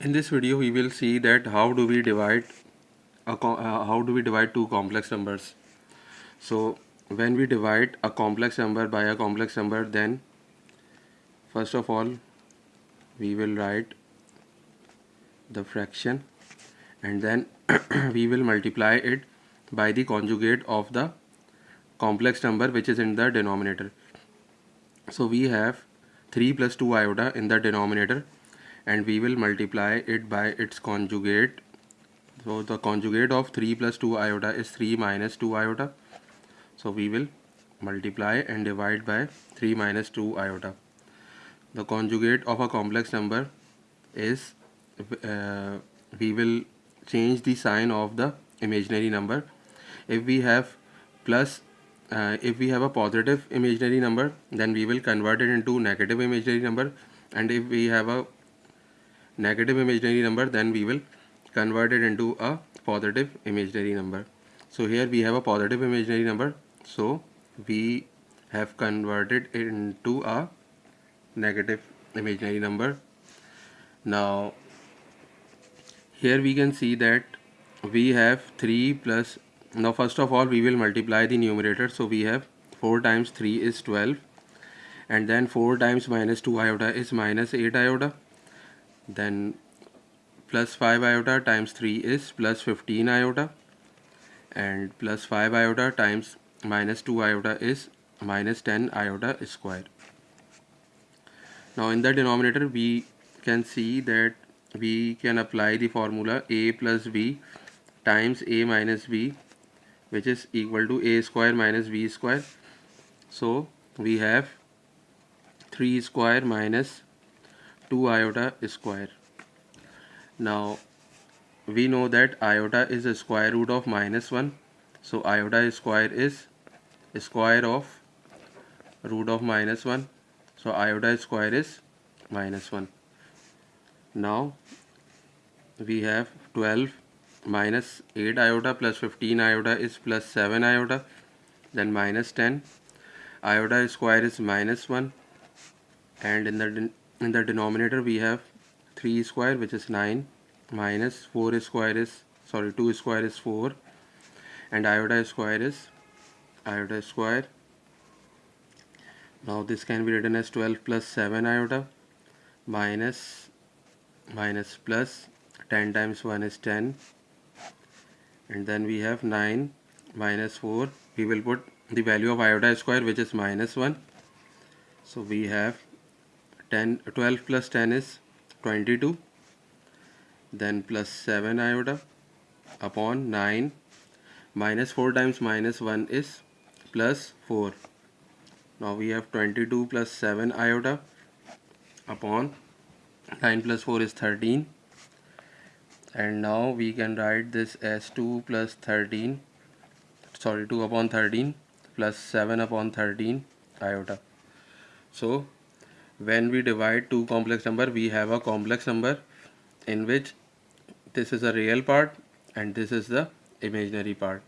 in this video we will see that how do we divide a uh, how do we divide two complex numbers. So when we divide a complex number by a complex number then first of all we will write the fraction and then we will multiply it by the conjugate of the complex number which is in the denominator. So we have 3 plus 2 iota in the denominator and we will multiply it by its conjugate. So the conjugate of 3 plus 2 iota is 3 minus 2 iota. So we will multiply and divide by 3 minus 2 iota. The conjugate of a complex number is uh, we will change the sign of the imaginary number. If we have plus uh, if we have a positive imaginary number then we will convert it into negative imaginary number. And if we have a negative imaginary number then we will convert it into a positive imaginary number. So here we have a positive imaginary number. So we have converted it into a negative imaginary number. Now here we can see that we have 3 plus now first of all we will multiply the numerator. So we have 4 times 3 is 12 and then 4 times minus 2 iota is minus 8 iota then plus 5 iota times 3 is plus 15 iota and plus 5 iota times minus 2 iota is minus 10 iota square. Now in the denominator we can see that we can apply the formula a plus b times a minus b which is equal to a square minus b square. So we have 3 square minus 2 iota square. Now we know that iota is a square root of minus 1 so iota square is square of root of minus 1 so iota square is minus 1 now we have 12 minus 8 iota plus 15 iota is plus 7 iota. Then minus 10 iota square is minus 1 and in the in the denominator we have 3 square which is 9 minus 4 square is sorry 2 square is 4 and iota square is iota square. Now this can be written as 12 plus 7 iota minus minus plus 10 times 1 is 10 and then we have 9 minus 4 we will put the value of iota square which is minus 1 so we have 10 12 plus 10 is 22 then plus 7 iota upon 9 minus 4 times minus 1 is plus 4 now we have 22 plus 7 iota upon 9 plus 4 is 13 and now we can write this as 2 plus 13 sorry 2 upon 13 plus 7 upon 13 iota. So when we divide two complex number we have a complex number in which this is a real part and this is the imaginary part